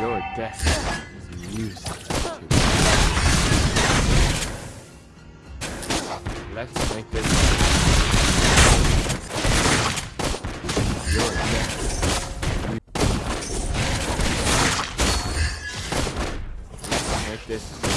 Your death is music to me. Let's make this. Your death. Make this.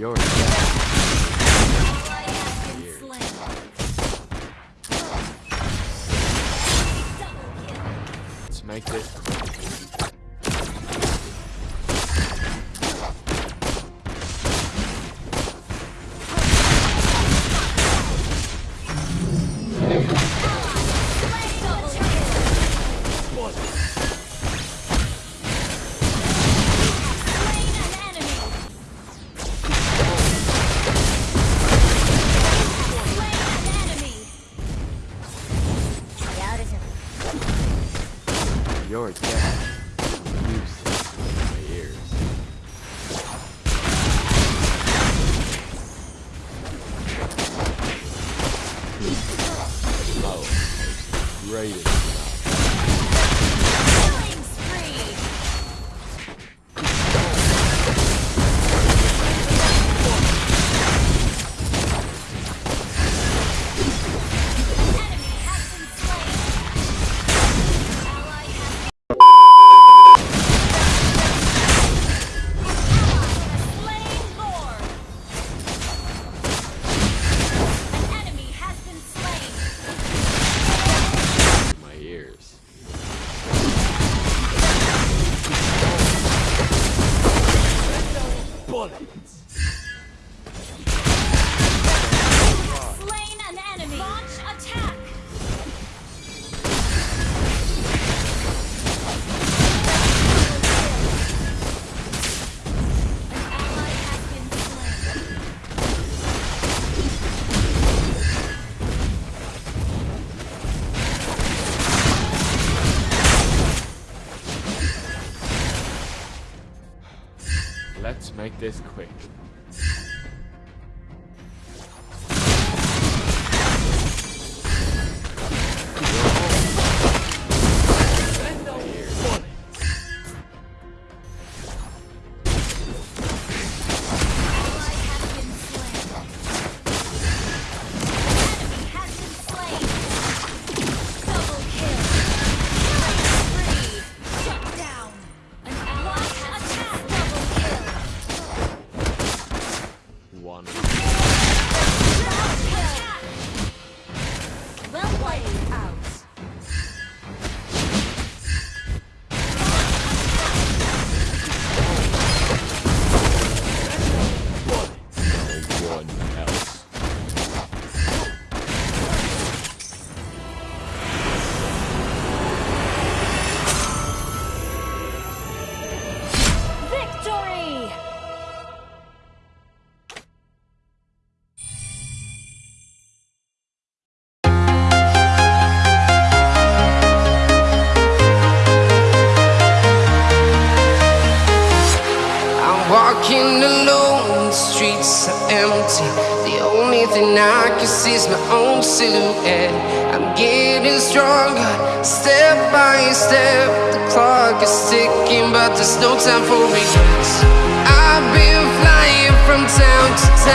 yours. Let's make it door down. Useless bullets. make this quick. Walking alone, the streets are empty. The only thing I can see is my own silhouette. I'm getting stronger, step by step. The clock is ticking, but there's no time for regrets. I've been flying from town to town.